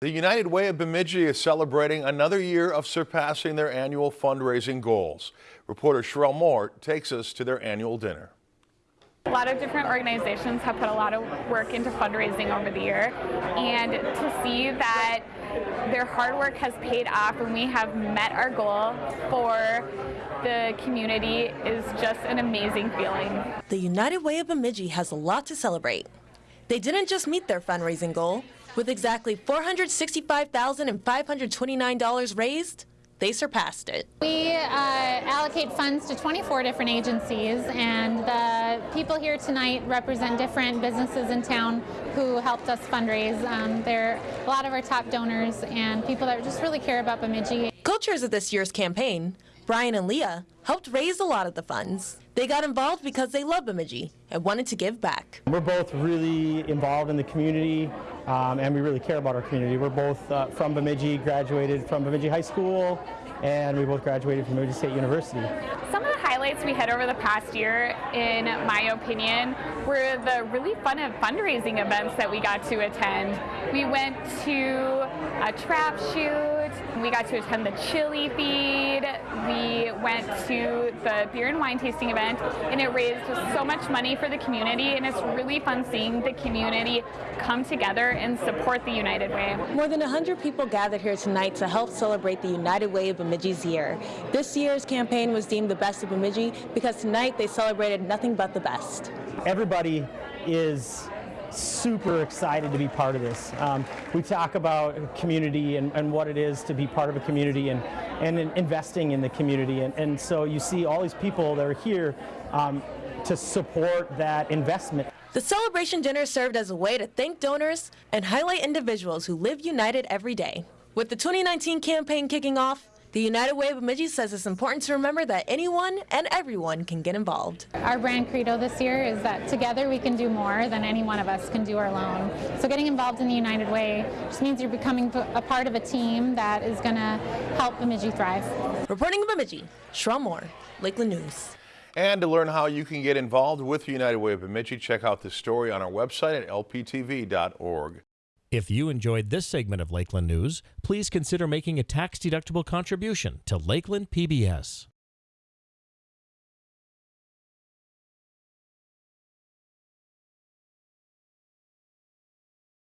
The United Way of Bemidji is celebrating another year of surpassing their annual fundraising goals. Reporter Sherelle Moore takes us to their annual dinner. A lot of different organizations have put a lot of work into fundraising over the year, and to see that their hard work has paid off and we have met our goal for the community is just an amazing feeling. The United Way of Bemidji has a lot to celebrate. They didn't just meet their fundraising goal. With exactly $465,529 raised, they surpassed it. We uh, allocate funds to 24 different agencies, and the people here tonight represent different businesses in town who helped us fundraise. Um, they're a lot of our top donors and people that just really care about Bemidji. Co-chairs of this year's campaign, Brian and Leah, helped raise a lot of the funds. They got involved because they love Bemidji and wanted to give back. We're both really involved in the community um, and we really care about our community. We're both uh, from Bemidji, graduated from Bemidji High School, and we both graduated from Bemidji State University. Some of the highlights we had over the past year, in my opinion, were the really fun fundraising events that we got to attend. We went to a trap shoot, we got to attend the chili feed, we went to the beer and wine tasting event, and it raised so much money for the community, and it's really fun seeing the community come together and support the United Way. More than 100 people gathered here tonight to help celebrate the United Way of Bemidji's year. This year's campaign was deemed the best of Bemidji because tonight they celebrated nothing but the best. Everybody is super excited to be part of this. Um, we talk about community and, and, what it is to be part of a community and, and in investing in the community. And, and, so you see all these people that are here um, to support that investment. The celebration dinner served as a way to thank donors and highlight individuals who live united every day. With the 2019 campaign kicking off, the United Way of Bemidji says it's important to remember that anyone and everyone can get involved. Our brand credo this year is that together we can do more than any one of us can do alone. So getting involved in the United Way just means you're becoming a part of a team that is going to help Bemidji thrive. Reporting in Bemidji, Sherelle Moore, Lakeland News. And to learn how you can get involved with the United Way of Bemidji, check out this story on our website at lptv.org. If you enjoyed this segment of Lakeland News, please consider making a tax-deductible contribution to Lakeland PBS.